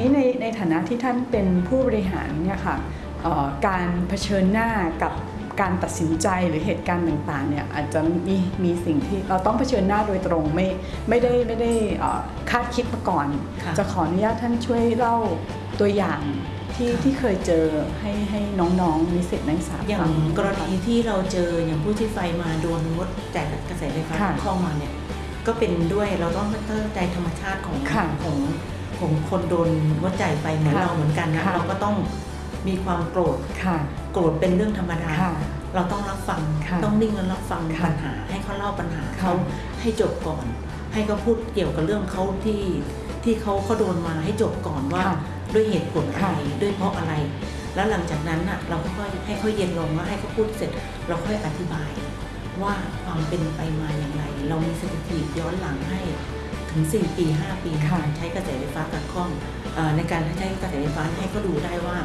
นี้ในในฐานะที่ท่านเป็นผู้บริหารเนี่ยค่ะเอ่อการเผชิญหน้ากับการตัดสินใจหรือเหตุการณ์ต่างๆเนี่ยอาจจะมีมีสิ่งที่เราต้องเผชิญหน้าโดยตรงไม่ไม่ได้ไม่ได้เอ่อคาดคิดมาก่อนค่ะจะขออนุญาตท่านช่วยเล่าตัวอย่างที่ค่ะที่เคยเจอให้ให้น้องๆนิสิตนักศึกษาอย่างฟักรณีที่เราเจออย่างผู้ที่ไฟมาโดนงดจ่ายกระแสไฟฟ้าค่ะเข้ามาเนี่ยก็เป็นด้วยเราต้องเข้าใจธรรมชาติของค่ะของ ของคนโดนงดจ่ายไฟเหมือนค่ะเราเหมือนกันนะค่ะเราก็ต้องมีความโกรธค่ะโกรธเป็นเรื่องธรรมดาค่ะเราต้องรับฟังค่ะต้องนิ่งและรับฟังค่ะปัญหา ให้เขาเล่าปัญหาค่ะเขาให้จบก่อน ให้เขาพูดเกี่ยวกับเรื่องเขาที่ที่เขาเขาโดนมาให้จบก่อนว่าค่ะด้วยเหตุผลอะไรค่ะด้วยเพราะอะไร แล้วหลังจากนั้นน่ะเราก็ค่อยให้เขาเย็นลงแล้วให้เขาพูดเสร็จ เราค่อยอธิบายว่าความเป็นไปมาอย่างไร เรามีสถิติย้อนหลังให้ ถึง 4 ปี 5 ปีในค่ะการใช้กระแสไฟฟ้ากัดข้องเอ่อในการใช้กระแสไฟฟ้าให้เขาดูได้ว่า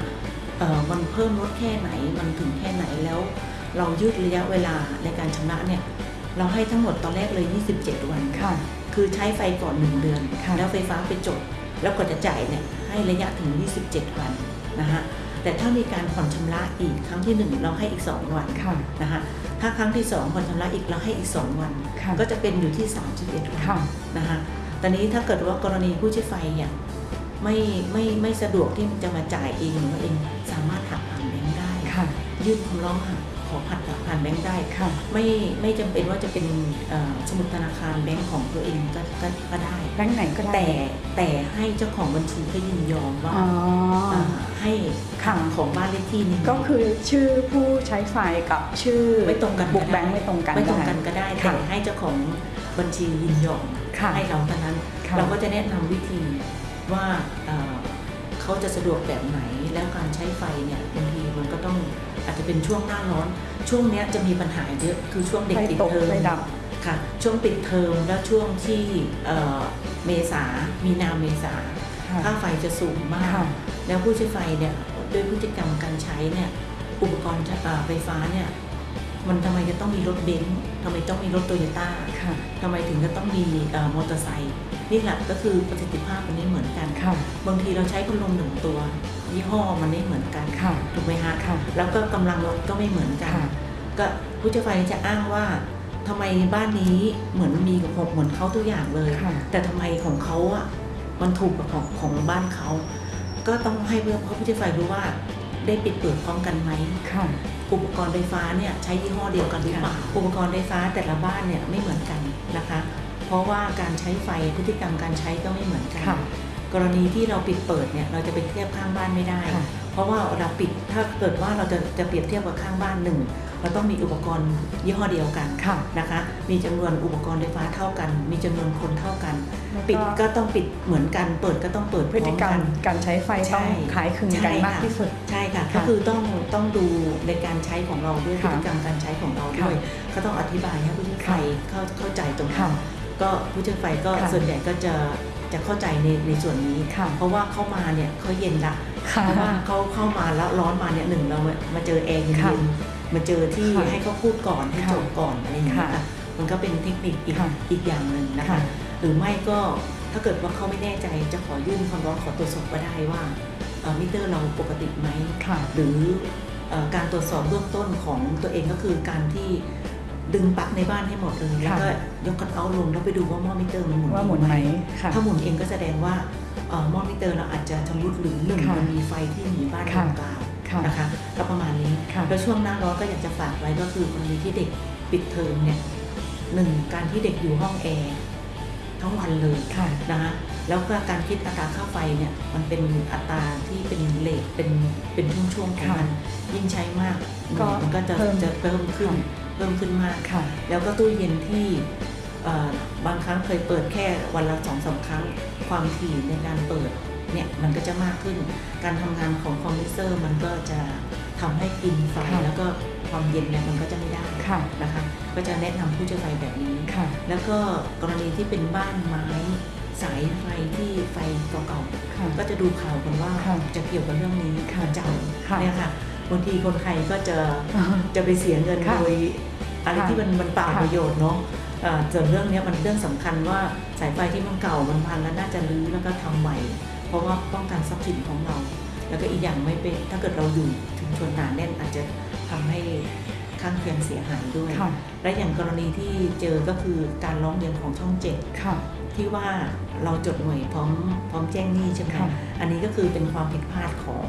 เอ่อมันเพิ่มลดแค่ไหนมันถึงแค่ไหนแล้ว เรายืดระยะเวลาในการชำระเนี่ยเราให้ทั้งหมดตอนแรกเลย 27 วันค่ะ คือใช้ไฟก่อน 1 เดือนค่ะแล้วไฟฟ้าไปจบ แล้วก็จะจ่ายเนี่ยให้ระยะถึง 27 วันนะฮะ แต่ถ้ามีการผ่อนชำระอีกครั้งที่ 1 เราให้อีก 2 วันค่ะนะฮะถ้าครั้งที่ 2 ผ่อนชำระอีกเราให้อีก 2 วันค่ะก็จะเป็นอยู่ที่ 31วันค่ะนะฮะตอนนี้ถ้าเกิดว่ากรณีผู้ใช้ไฟเนี่ยไม่ไม่ไม่สะดวกที่จะมาจ่ายเองหรือว่าเองสามารถหักผ่านแบงค์ได้ค่ะยื่นคำร้องหัก ขอผัดผ่านแบงค์ได้ค่ะไม่ไม่จำเป็นว่าจะเป็นเอ่อสมุดธนาคารแบงค์ของตัวเองก็ก็ก็ได้แบงค์ไหนก็ได้แต่แต่ให้เจ้าของบัญชีเขายินยอมว่าอ๋อเอ่อให้ค่ะของบ้านเลขที่นี้ก็คือชื่อผู้ใช้ไฟกับชื่อไม่ตรงกันบุกแบงค์ไม่ตรงกันไม่ตรงกันด้ก็ได้ค่ะแต่ให้เจ้าของบัญชียินยอมค่ะให้เราเท่านั้นค่ะเราก็จะแนะนำวิธีว่าเอ่อเขาจะสะดวกแบบไหนแล้วการใช้ไฟเนี่ยบางทีมันก็ต้อง อาจจะเป็นช่วงหน้าร้อน ช่วงเนี้ยจะมีปัญหาเยอะคือช่วงเด็กไฟปิดตกเทอมไฟดับค่ะช่วงปิดเทอมแล้วช่วงที่เอ่อเมษามีนาเมษาค่ะค่าไฟจะสูงมากค่ะแล้วผู้ใช้ไฟเนี่ยด้วยพฤติกรรมการใช้เนี่ยอุปกรณ์เอ่อไฟฟ้าเนี่ยมันทำไมจะต้องมีรถเบนซ์ทำไมต้องมีรถโตโยต้าค่ะทำไมถึงจะต้องมีเอ่อมอเตอร์ไซค์ นี่แหละก็คือประสิทธิภาพมันไม่เหมือนกันค่ะบางทีเราใช้พัดลมหนึ่งตัวยี่ห้อมันไม่เหมือนกันค่ะถูกไหมฮะค่ะแล้วก็กำลังรถก็ไม่เหมือนกันค่ะก็ผู้ใช้ไฟจะอ้างว่าทำไมบ้านนี้เหมือนมีกับผมเหมือนเขาทุกอย่างเลยค่ะแต่ทำไมของเขาอะมันถูกกับของของบ้านเขาก็ต้องให้เพื่อเพราะผู้ใช้ไฟรู้ว่าได้ปิดเปิดพร้อมกันไหมค่ะอุปกรณ์ไฟฟ้าเนี่ยใช้ยี่ห้อเดียวกันหรือเปล่าอุปกรณ์ไฟฟ้าแต่ละบ้านเนี่ยไม่เหมือนกันนะคะ เพราะว่าการใช้ไฟพฤติกรรมการใช้ก็ไม่เหมือนกันค่ะกรณีที่เราปิดเปิดเนี่ยเราจะไปเทียบข้างบ้านไม่ได้ค่ะเพราะว่าเราปิดถ้าเกิดว่าเราจะจะเปรียบเทียบกับข้างบ้านหนึ่งเราต้องมีอุปกรณ์ยี่ห้อเดียวกันค่ะนะคะ มีจำนวนอุปกรณ์ไฟฟ้าเท่ากัน มีจำนวนคนเท่ากันแล้วก็ปิดก็ต้องปิดเหมือนกัน เปิดก็ต้องเปิดพฤติกรรมพอมการใช้ไฟใช่ต้องขายคลึงกันใช่ค่ะมากที่สุด ใช่ค่ะค่ะ ก็คือต้องต้องดูในการใช้ของเราด้วยพค่ะฤติกรรมการใช้ของเราด้วย ก็ต้องอธิบายให้ผู้ใช้ไฟเข้าเข้าใจตรงนั้ค่ะน ก็ผู้ใช้ไฟก็ค่ะส่วนใหญ่ก็จะจะเข้าใจในในส่วนนี้ค่ะเพราะว่าเข้ามาเนี่ยเขาเย็นละค่ะเพราะว่าเขาเข้ามาแล้วร้อนมาเนี่ยหนึ่งเรามามาเจอแอร์เย็ค่ะนๆมาเจอที่ค่ะให้เขาพูดก่อนให้ค่ะจบก่อนอะไรอย่างเงี้ยค่ะค่ะมันก็เป็นเทคนิคอีกค่ะอีกอย่างหนึ่งนะคะค่ะหรือไม่ก็ถ้าเกิดว่าเขาไม่แน่ใจจะขอยื่นคำร้องขอตรวจสอบก็ได้ว่าเอ่อมิเตอร์เราปกติไหมค่ะหรือเอ่อการตรวจสอบเบื้องต้นของตัวเองก็คือการที่ ดึงปลั๊กในบ้านให้หมดเลยแล้วก็ยกคัตเอาท์ลงแล้วไปดูว่าหม้อมิเตอร์มันหมุนว่าหมุนไหมค่ะถ้าหมุนเองก็แสดงว่าเอ่อหม้อมิเตอร์เราอาจจะชำรุดหรือหนึ่งค่ะมันมีไฟที่หนีบ้านค่ะกลางค่ะๆนะคะก็ประมาณนี้ค่ะแล้วช่วงหน้าร้อนก็อยากจะฝากไว้ก็คือกรณีที่เด็กปิดเทอมเนี่ยหนึ่งการที่เด็กอยู่ห้องแอร์ทั้งวันเลยค่ะนะคะแล้วก็การคิดอัตราค่าไฟเนี่ยมันเป็นอัตราที่เป็น rate เป็นเป็นช่วงๆของมันยิ่งใช้มากก็มันก็จะเพิ่มจะเพิ่มขึ้นค่ะ เพิ่มขึ้นมากค่ะแล้วก็ตู้เย็นที่เอ่อบางครั้งเคยเปิดแค่วันละสองสาครั้ง ความถี่ในการเปิดเนี่ยมันก็จะมากขึ้น การทำงานของคอมพิวเตอร์มันก็จะทำให้กินไฟค่ะแล้วก็ความเย็นเนี่ยมันก็จะไม่ได้ค่ะนะคะ ก็จะแนะนำผู้ใช้ไฟแบบนี้ค่ะแล้วก็กรณีที่เป็นบ้านไม้สายไฟที่ไฟเก่าค่ะๆก็จะดูข่าวกันว่าค่ะจะเกี่ยวกับเรื่องนี้ค่ะประจค่ะำเนี่ยค่ะ บางทีคนไทยก็จะจะไปเสียเงินค่ะโดยอะไรค่ะที่มันมันเปล่าค่ะประโยชน์เนาะเอ่อส่วนเรื่องเนี้ยมันเรื่องสำคัญว่าสายไฟที่มันเก่ามันพังแล้วน่าจะรื้อแล้วก็ทำใหม่ เพราะว่าป้องกันทรัพย์สินของเรา แล้วก็อีกอย่างไม่เป็นถ้าเกิดเราอยู่ชุมชนหนาแน่นอาจจะทำให้ข้างเคียงเสียหายด้วยค่ะและอย่างกรณีที่เจอก็คือการร้องเรียนของช่องเจ็ดค่ะที่ว่าเราจดหน่วยพร้อมพร้อมแจ้งหนี้ใช่ไหมค่ะอันนี้ก็คือเป็นความผิดพลาดของ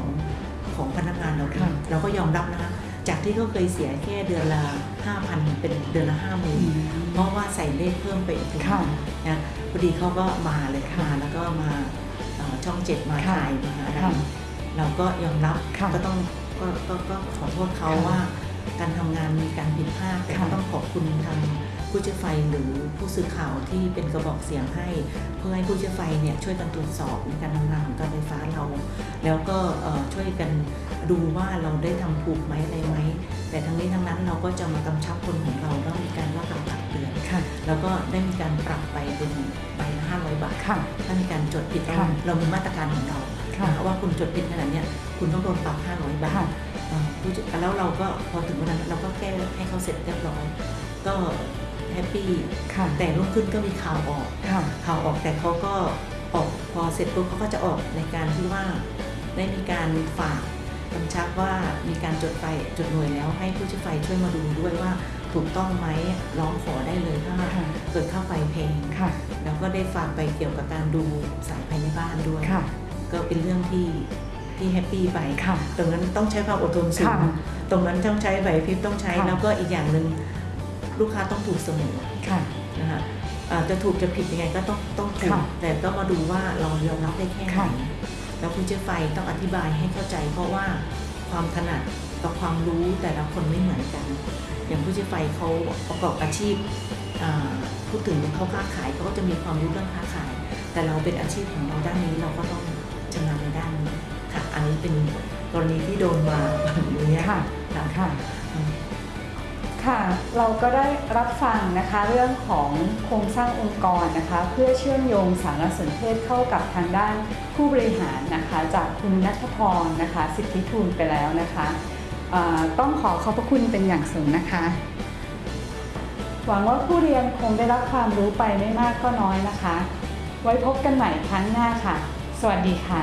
ของพนักงานเราเองค่ะเราก็ยอมรับนะคะจากที่เขาเคยเสียแค่เดือนละ5,000เป็นเดือนละ5 0 0 0 0เพราะว่าใส่เลขเพิ่มไปอีกค่ะนะพอดีเขาก็มาเลยค่ะมาแล้วก็มาเอ่อช่องเจ็ดมาค่ะถ่ายมาอะไรค่ะเราก็ยอมรับค่ะก็ต้องก็ก็ก็ขอโทษเขาค่ะว่า การทำงานมีการผิดพลาดแต่ค่ะก็ต้องขอบคุณทางผู้เชี่ยวไฟหรือผู้สื่อข่าวที่เป็นกระบอกเสียงให้ เพื่อให้ผู้เชี่ยวไฟเนี่ยช่วยกันตรวจสอบในการทำงานของการไฟฟ้าเรา แล้วก็เอ่อช่วยกันดูว่าเราได้ทำถูกไหมอะไรไหม แต่ทั้งนี้ทั้งนั้นเราก็จะมากำชับคนของเราแล้วมีการว่ากล่าวตักเตือนค่ะ แล้วก็ได้มีการปรับไปเป็นใบละ500บาทค่ะถ้ามีการจดผิดเราค่ะเรามีมาตรการของเราค่ะนะคะว่าคุณจดผิดขนาดเนี้ยคุณต้องโดนปรับ500บาทค่ะเอ่อผู้จัดแล้วเราก็พอถึงวันนั้นเราก็แก้ให้เขาเสร็จเรียบร้อยก็แฮปปี้ค่ะแต่รุ่งขึ้นก็มีข่าวออกค่ะข่าวออกแต่เขาก็ออกพอเสร็จปุ๊บเขาก็จะออกในการที่ว่า ได้มีการฝากกำชับว่ามีการจดไฟจดหน่วยแล้วให้ผู้ช่วยไฟช่วยมาดูด้วยว่าถูกต้องไหมร้องขอได้เลยถ้าค่ะเกิดค่าไฟแพงค่ะแล้วก็ได้ฝากไปเกี่ยวกับการดูสายภายในบ้านด้วยค่ะก็เป็นเรื่องที่ที่แฮปปี้ไปค่ะตรงนั้นต้องใช้ความอดทนสูงค่ะตรงนั้นต้องใช้ไหวพริบต้องใช้ค่ะแล้วก็อีกอย่างหนึ่งลูกค้าต้องถูกเสมอค่ะนะคะอ่าจะถูกจะผิดยังไงก็ต้องต้องถูกค่ะแต่ก็มาดูว่าเรายอมรับได้แค่ไหนค่ะ แล้วผู้เชี่ยวไฟต้องอธิบายให้เข้าใจ เพราะว่าความถนัดกับความรู้แต่ละคนไม่เหมือนกัน อย่างผู้เชี่ยวไฟเขาประกอบอาชีพอ่าพูดถึงเขาค้าขายเขาก็จะมีความรู้เรื่องค้าขาย แต่เราเป็นอาชีพของเราด้านนี้เราก็ต้องชำนาญในด้านนี้ค่ะ อันนี้เป็นกรณีที่โดนมาอย่างเงี้ยค่ะค่ะ ค่ะ เราก็ได้รับฟังนะคะเรื่องของโครงสร้างองค์กรนะคะ เพื่อเชื่อมโยงสารสนเทศเข้ากับทางด้านผู้บริหารนะคะ จากคุณนัทพรนะคะ สิทธิทูลไปแล้วนะคะต้องขอขอบพระคุณเป็นอย่างสูงนะคะ หวังว่าผู้เรียนคงได้รับความรู้ไปไม่มากก็น้อยนะคะ ไว้พบกันใหม่ครั้งหน้าค่ะ สวัสดีค่ะ